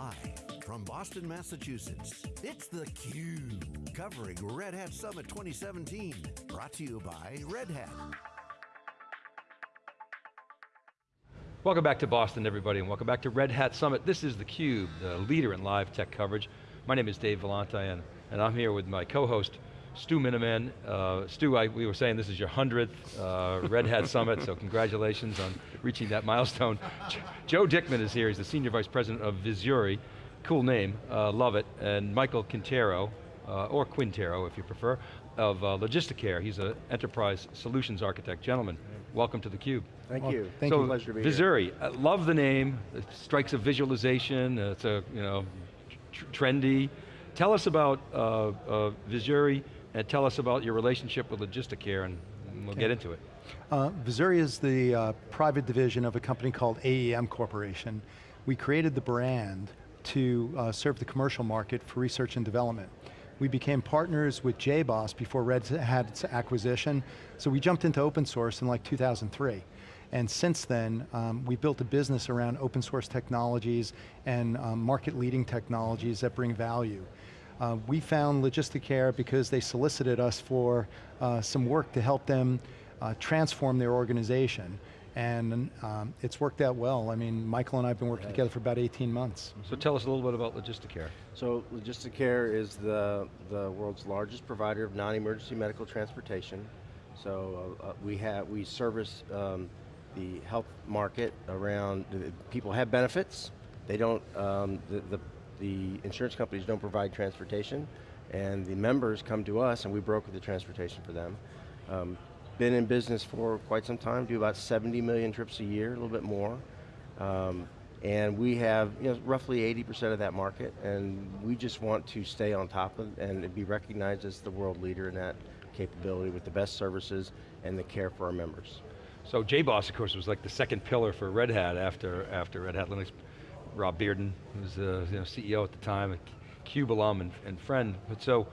Live from Boston, Massachusetts, it's theCUBE, covering Red Hat Summit 2017. Brought to you by Red Hat. Welcome back to Boston, everybody, and welcome back to Red Hat Summit. This is theCUBE, the leader in live tech coverage. My name is Dave Vellante, and, and I'm here with my co-host, Stu Miniman. Uh, Stu, I, we were saying this is your 100th uh, Red Hat Summit, so congratulations on reaching that milestone. Joe Dickman is here, he's the Senior Vice President of Vizuri. Cool name, uh, love it. And Michael Quintero, uh, or Quintero if you prefer, of uh, Logisticare. He's an enterprise solutions architect. Gentlemen, welcome to theCUBE. Thank well, you. Thank so, you. Pleasure to be Vizuri, here. uh, love the name, it strikes a visualization, it's a, you know, tr trendy. Tell us about uh, uh, Vizuri and tell us about your relationship with Logisticare and we'll Okay. get into it. Uh, Vizuri is the uh, private division of a company called AEM Corporation. We created the brand to uh, serve the commercial market for research and development. We became partners with JBoss before Red had its acquisition, so we jumped into open source in like 2003. And since then, um, we built a business around open source technologies and um, market leading technologies that bring value. Uh, we found Logisticare because they solicited us for uh, some work to help them uh, transform their organization. And um, it's worked out well. I mean, Michael and I have been working together for about 18 months. So tell us a little bit about Logisticare. So Logisticare is the, the world's largest provider of non-emergency medical transportation. So uh, uh, we have, we service um, the health market around, the- people have benefits, they don't, um, the, the, the insurance companies don't provide transportation, and the members come to us and we broker the transportation for them. Um, been in business for quite some time, do about 70 million trips a year, a little bit more. Um, and we have you know, roughly 80% of that market, and we just want to stay on top of and be recognized as the world leader in that capability with the best services and the care for our members. So JBoss, of course, was like the second pillar for Red Hat after, after Red Hat Linux. Rob Bearden, who was the you know, CEO at the time, a CUBE alum and, and friend. But so,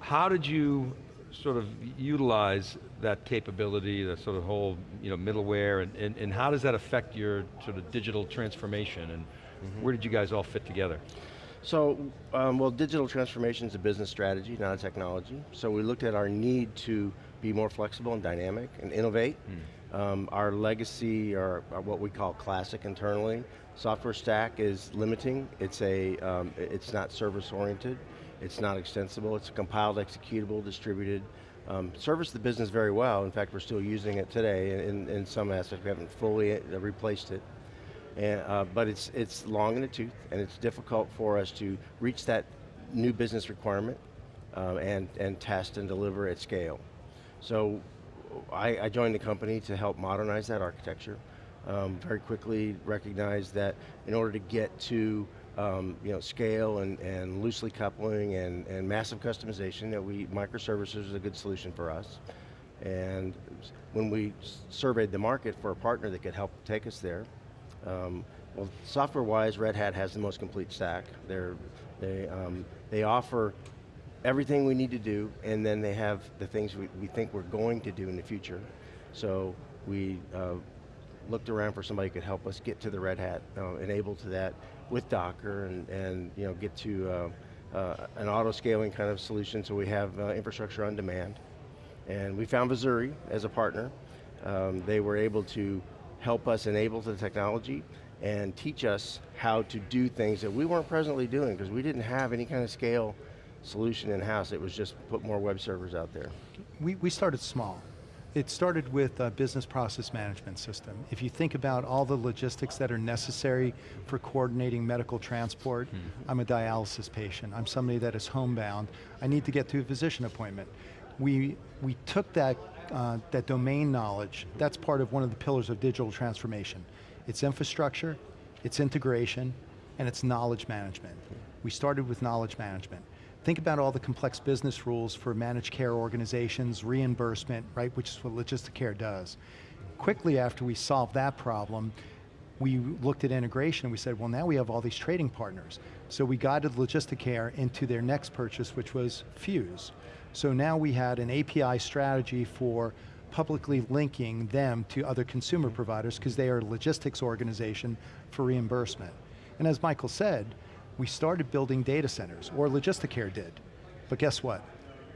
how did you sort of utilize that capability, the sort of whole you know, middleware, and, and, and how does that affect your sort of digital transformation, and where did you guys all fit together? So, um, well, digital transformation is a business strategy, not a technology. So we looked at our need to be more flexible and dynamic and innovate. Um, our legacy, or, what we call classic internally, software stack is limiting. It's a, um, it's not service oriented. It's not extensible. It's a compiled, executable, distributed. Um, service the business very well. In fact, we're still using it today in, in some aspects. We haven't fully uh, replaced it. And, uh, but it's, it's long in the tooth, and it's difficult for us to reach that new business requirement uh, and, and test and deliver at scale. So I, I joined the company to help modernize that architecture. Um, very quickly recognized that in order to get to um, you know, scale and, and loosely coupling and, and massive customization, that we, microservices is a good solution for us. And when we surveyed the market for a partner that could help take us there, um, well, software-wise, Red Hat has the most complete stack. They're, they, um, they offer everything we need to do, and then they have the things we, we think we're going to do in the future. So we uh, looked around for somebody who could help us get to the Red Hat, uh, enable to that with Docker, and, and you know, get to uh, uh, an auto-scaling kind of solution so we have uh, infrastructure on demand. And we found Vizuri as a partner. Um, they were able to help us enable the technology and teach us how to do things that we weren't presently doing because we didn't have any kind of scale solution in-house. It was just put more web servers out there. We, we started small. It started with a business process management system. If you think about all the logistics that are necessary for coordinating medical transport, I'm a dialysis patient, I'm somebody that is homebound, I need to get to a physician appointment. We, we took that, uh, that domain knowledge, that's part of one of the pillars of digital transformation. It's infrastructure, it's integration, and it's knowledge management. We started with knowledge management. Think about all the complex business rules for managed care organizations, reimbursement, right, which is what Logisticare does. Quickly after we solved that problem, we looked at integration and we said, well now we have all these trading partners. So we guided Logisticare into their next purchase, which was Fuse. So now we had an API strategy for publicly linking them to other consumer providers because they are a logistics organization for reimbursement. And as Michael said, we started building data centers, or Logisticare did. But guess what?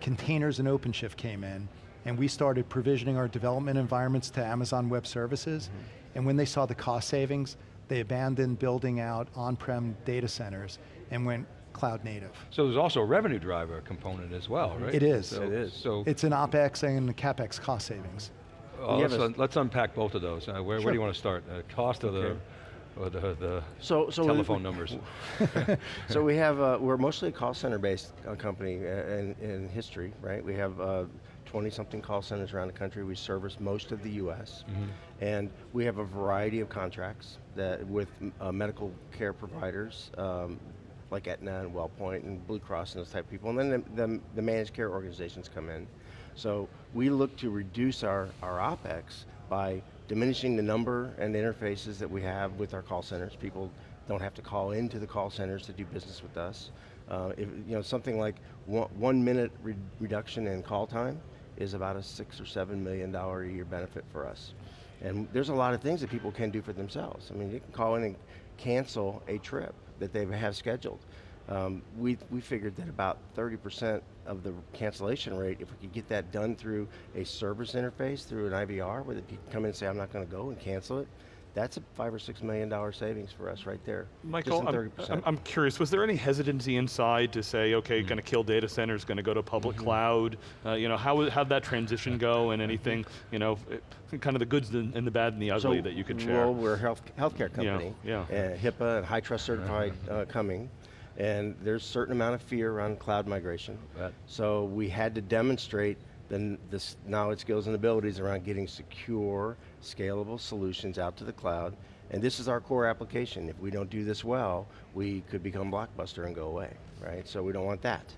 Containers and OpenShift came in, and we started provisioning our development environments to Amazon Web Services, and when they saw the cost savings, they abandoned building out on-prem data centers and went cloud native. So there's also a revenue driver component as well, right? It is. So, It is. So It's an OpEx and a CapEx cost savings. uh, let's, un- let's unpack both of those. Uh, where, where do you want to start? Uh, cost of Okay. the, or the, the So, so we- telephone numbers? so we have, uh, we're mostly a call center based uh, company uh, in, in history, right? We have 20 something call centers around the country. We service most of the US. And we have a variety of contracts that with uh, medical care providers, um, like Aetna and WellPoint and Blue Cross and those type of people. And then the, the, the managed care organizations come in. So we look to reduce our, our OpEx by diminishing the number and interfaces that we have with our call centers. People don't have to call into the call centers to do business with us. Uh, if, you know, something like one, one minute re reduction in call time is about a six or seven million dollar a year benefit for us. And there's a lot of things that people can do for themselves. I mean, you can call in and cancel a trip that they have scheduled. Um, we, we figured that about 30% of the cancellation rate, if we could get that done through a service interface, through an IVR, where they can come in and say, I'm not going to go and cancel it, that's a five or six million dollar savings for us right there. Michael, I'm, I'm, curious, was there any hesitancy inside to say, okay, Mm-hmm. going to kill data centers, going to go to public cloud? Uh, you know, how, how'd that transition go and anything, you know, it- kind of the goods and the bad and the ugly that you could share? Well, we're a health, healthcare company. yeah. And HIPAA and high trust certified uh, coming. And there's a certain amount of fear around cloud migration. So we had to demonstrate the this knowledge, skills, and abilities around getting secure, scalable solutions out to the cloud. And this is our core application. If we don't do this well, we could become Blockbuster and go away, right? So we don't want that.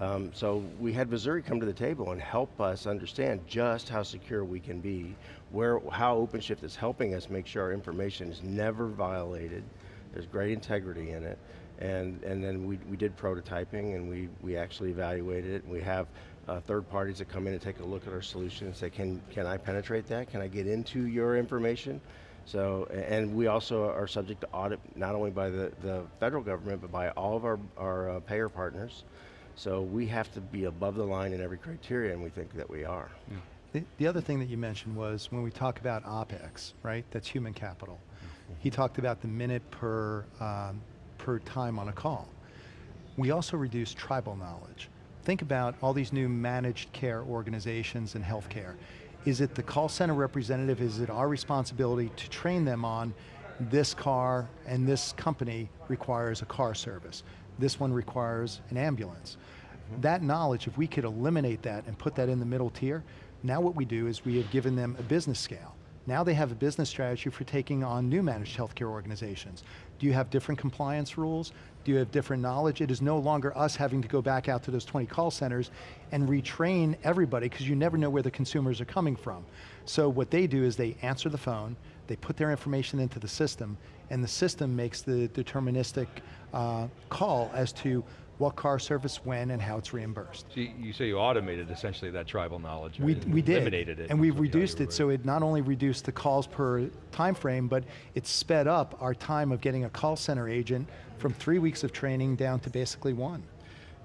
Um, so we had Vizuri come to the table and help us understand just how secure we can be, where, how OpenShift is helping us make sure our information is never violated, there's great integrity in it, and, and then we, we did prototyping and we, we actually evaluated it, and we have uh, third parties that come in and take a look at our solution and say, can, can I penetrate that? Can I get into your information? So, and we also are subject to audit, not only by the, the federal government, but by all of our, our uh, payer partners. So we have to be above the line in every criteria, and we think that we are. The, the other thing that you mentioned was when we talk about OpEx, right, that's human capital. He talked about the minute per, um, per time on a call. We also reduce tribal knowledge. Think about all these new managed care organizations in healthcare. Is it the call center representative, is it our responsibility to train them on this car and this company requires a car service. This one requires an ambulance. Mm-hmm. That knowledge, if we could eliminate that and put that in the middle tier, now what we do is we have given them a business scale. Now they have a business strategy for taking on new managed healthcare organizations. Do you have different compliance rules? Do you have different knowledge? It is no longer us having to go back out to those 20 call centers and retrain everybody because you never know where the consumers are coming from. So what they do is they answer the phone, they put their information into the system, and the system makes the deterministic uh, call as to what car service when and how it's reimbursed. So you, you say you automated essentially that tribal knowledge, We, right? we did, Eliminated it. and we've is what- yeah, reduced you're it so it not only reduced the calls per time frame, but it sped up our time of getting a call center agent from three weeks of training down to basically one.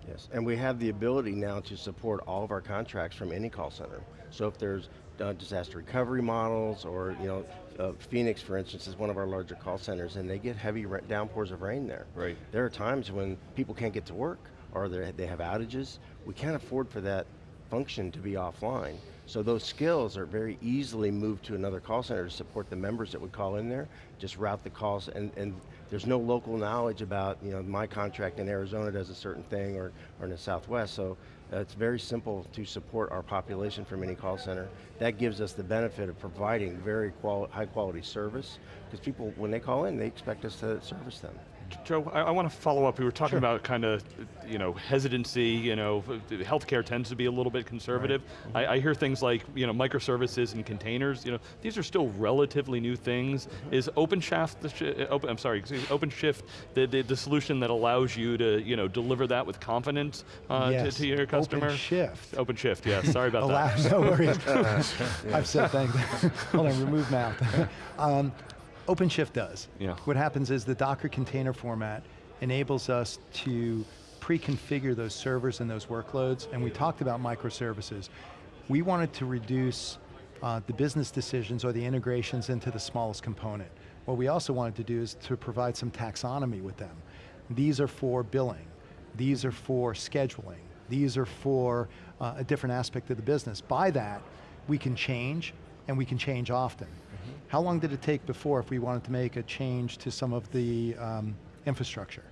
Yes, and we have the ability now to support all of our contracts from any call center. So if there's uh, disaster recovery models, or you know, uh, Phoenix, for instance, is one of our larger call centers, and they get heavy downpours of rain there. Right. There are times when people can't get to work, or they have outages. We can't afford for that function to be offline. So those skills are very easily moved to another call center to support the members that would call in there, just route the calls, and, and there's no local knowledge about, you know, my contract in Arizona does a certain thing, or, or in the Southwest, so uh, it's very simple to support our population from any call center. That gives us the benefit of providing very quali high quality service, because people, when they call in, they expect us to service them. Joe, I, I want to follow up. We were talking about kind of, you know, hesitancy. You know, healthcare tends to be a little bit conservative. I, I hear things like, you know, microservices and containers. You know, these are still relatively new things. Is OpenShift, the sh open, I'm sorry, OpenShift, the, the the solution that allows you to, you know, deliver that with confidence uh, yes. to, to your customer? OpenShift. OpenShift, yeah. Sorry about that. no worries. I've said thank Hold on, remove mouth. um, OpenShift does. Yeah. What happens is the Docker container format enables us to pre-configure those servers and those workloads, and we talked about microservices. We wanted to reduce uh, the business decisions or the integrations into the smallest component. What we also wanted to do is to provide some taxonomy with them. These are for billing, these are for scheduling, these are for uh, a different aspect of the business. By that, we can change, and we can change often. How long did it take before if we wanted to make a change to some of the um, infrastructure?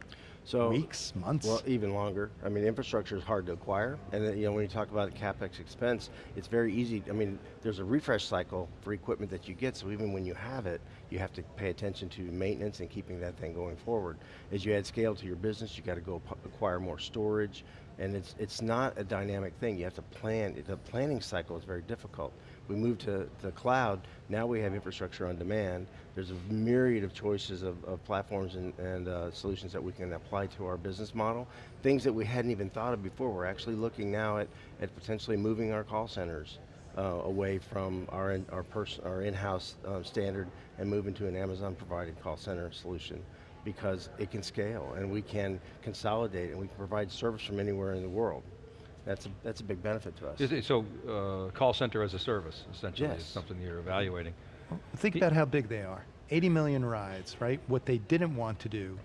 So Weeks, months? Well, even longer. I mean, infrastructure is hard to acquire, and then, you know when you talk about capex expense, it's very easy. I mean, there's a refresh cycle for equipment that you get, so even when you have it, you have to pay attention to maintenance and keeping that thing going forward. As you add scale to your business, you got to go acquire more storage, and it's it's not a dynamic thing. You have to plan. The planning cycle is very difficult. We moved to the cloud, now we have infrastructure on demand. There's a myriad of choices of, of platforms and, and uh, solutions that we can apply to our business model. Things that we hadn't even thought of before. We're actually looking now at, at potentially moving our call centers uh, away from our, in, our, our in-house um, standard and moving to an Amazon provided call center solution because it can scale and we can consolidate and we can provide service from anywhere in the world. That's a, that's a big benefit to us. It, so, uh, call center as a service, essentially, yes. is something you're evaluating. Think about how big they are. 80 million rides, right? What they didn't want to do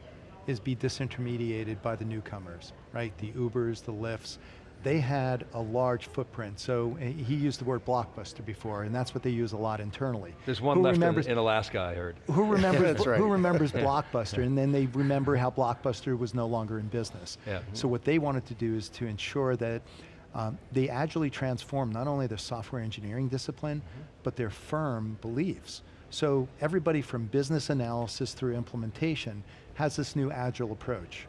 is be disintermediated by the newcomers, right? The Ubers, the Lyfts. They had a large footprint, so eh, he used the word blockbuster before, and that's what they use a lot internally. There's one who left remembers, in, in, Alaska, I heard. Who remembers, that's right. who remembers Blockbuster, and then they remember how Blockbuster was no longer in business. Yeah. So what they wanted to do is to ensure that um, they agilely transform not only their software engineering discipline, mm -hmm. but their firm beliefs. So everybody from business analysis through implementation has this new agile approach.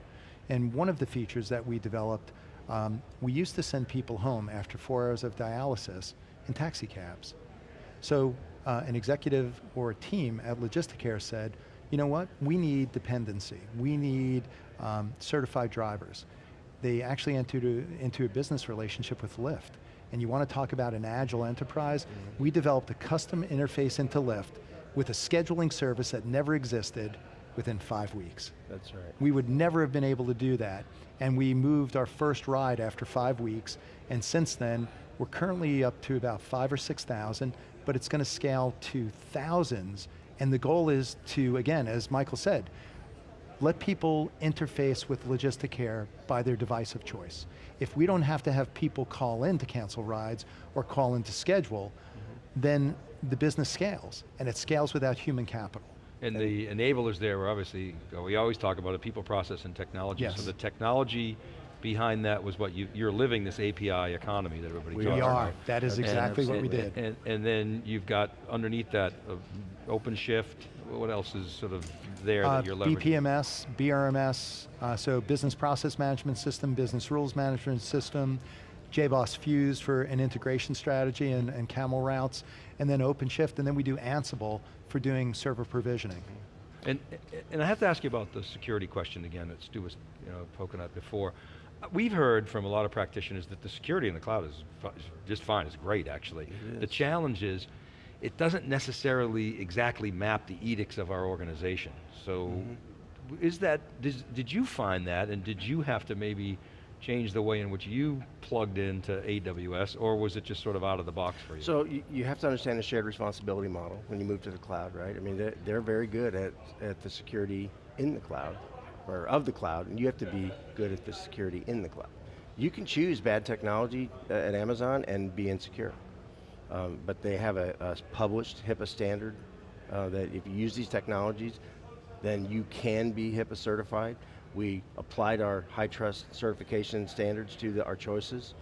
And one of the features that we developed, um, we used to send people home after four hours of dialysis in taxi cabs. So uh, an executive or a team at Logisticare said, you know what, we need dependency. We need um, certified drivers they actually entered a, into a business relationship with Lyft. And you want to talk about an agile enterprise? Mm -hmm. We developed a custom interface into Lyft with a scheduling service that never existed within five weeks. That's right. We would never have been able to do that. And we moved our first ride after five weeks, and since then, we're currently up to about five or 6,000, but it's going to scale to thousands, and the goal is to, again, as Michael said, let people interface with Logisticare by their device of choice. If we don't have to have people call in to cancel rides or call in to schedule, mm -hmm. then the business scales, and it scales without human capital. And the enablers there were obviously, we always talk about a people process and technology. Yes. So the technology behind that was what you, you're living this API economy that everybody we talks about. We are, that is exactly and, what we did. And, and, then you've got underneath that uh, OpenShift, what else is sort of there uh, that you're leveraging? BPMS, BRMS, uh, so Business Process Management System, Business Rules Management System, JBoss Fuse for an integration strategy and, and camel routes, and then OpenShift, and then we do Ansible for doing server provisioning. And, and I have to ask you about the security question again that Stu was you know, poking at before. We've heard from a lot of practitioners that the security in the cloud is just fine, it's great actually. The challenge is, it doesn't necessarily exactly map the edicts of our organization. So, mm -hmm. is that, did, did you find that and did you have to maybe change the way in which you plugged into AWS, or was it just sort of out of the box for you? So you, have to understand the shared responsibility model when you move to the cloud, right? I mean, they're, they're very good at, at the security in the cloud, or of the cloud, and you have to be good at the security in the cloud. You can choose bad technology uh, at Amazon and be insecure. Um, but they have a, a published HIPAA standard uh, that if you use these technologies, then you can be HIPAA certified. We applied our high trust certification standards to the, our choices.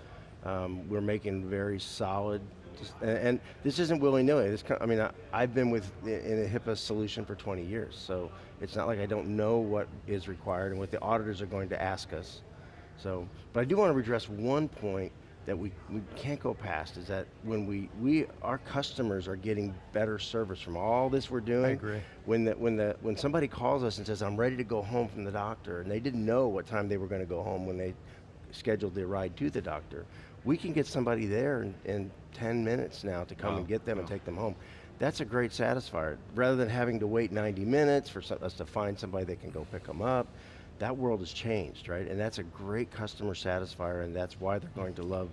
Um, we're making very solid, and, and this isn't willy-nilly. I mean, I, I've been with in a HIPAA solution for 20 years, so it's not like I don't know what is required and what the auditors are going to ask us. So, but I do want to redress one point that we, we can't go past is that when we, we, our customers are getting better service from all this we're doing. I agree. When, the, when, the, when somebody calls us and says, I'm ready to go home from the doctor, and they didn't know what time they were going to go home when they scheduled their ride to the doctor, we can get somebody there in, in 10 minutes now to come and get them and take them home. That's a great satisfier. Rather than having to wait 90 minutes for us to find somebody that can go pick them up, that world has changed, right? And that's a great customer satisfier, and that's why they're going to love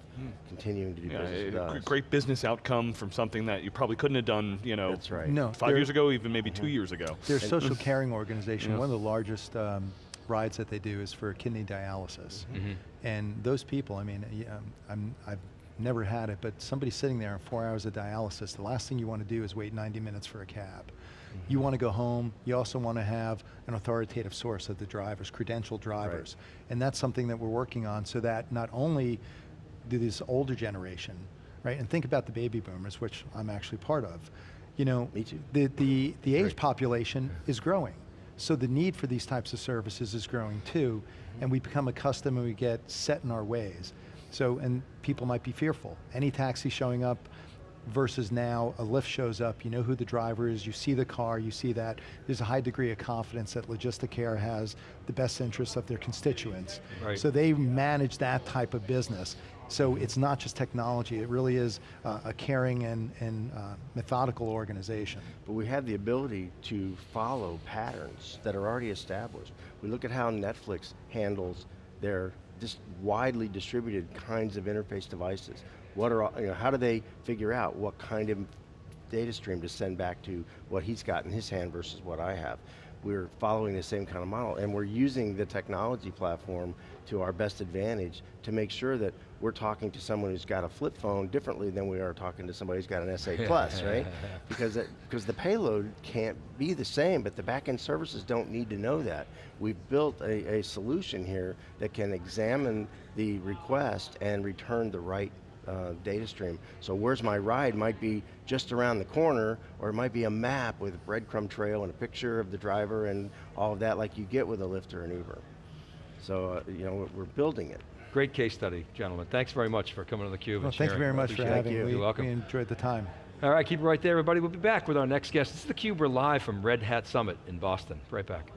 continuing to do Yeah, business with a us. great business outcome from something that you probably couldn't have done, you know, That's right. No, five years ago, even maybe two years ago. Their social caring organization, Yeah. one of the largest um, rides that they do is for kidney dialysis. Mm-hmm. And those people, I mean, yeah, I'm, I've never had it, but somebody sitting there on four hours of dialysis, the last thing you want to do is wait 90 minutes for a cab. You mm-hmm. want to go home, you also want to have an authoritative source of the drivers, credentialed drivers. And that's something that we're working on so that not only do this older generation, right, and think about the baby boomers, which I'm actually part of, you know, Me too. the, the, the age Great. population is growing. So the need for these types of services is growing too, and we become accustomed and we get set in our ways. So, and people might be fearful. Any taxi showing up versus now a Lyft shows up, you know who the driver is, you see the car, you see that. There's a high degree of confidence that Logisticare has the best interests of their constituents. Right. So they manage that type of business. So it's not just technology, it really is uh, a caring and, and uh, methodical organization. But we have the ability to follow patterns that are already established. We look at how Netflix handles their just widely distributed kinds of interface devices. What are, you know, how do they figure out what kind of data stream to send back to what he's got in his hand versus what I have? We're following the same kind of model and we're using the technology platform to our best advantage to make sure that we're talking to someone who's got a flip phone differently than we are talking to somebody who's got an S8 Plus, right? because it, because the payload can't be the same, but the backend services don't need to know that. We've built a, a solution here that can examine the request and return the right uh, data stream. So where's my ride might be just around the corner, or it might be a map with a breadcrumb trail and a picture of the driver and all of that like you get with a Lyft or an Uber. So, uh, you know, we're building it. Great case study, gentlemen. Thanks very much for coming on theCUBE Well, and thank you very much for having you. me. You're welcome. We enjoyed the time. All right, keep it right there, everybody. We'll be back with our next guest. This is theCUBE, we're live from Red Hat Summit in Boston. Right back.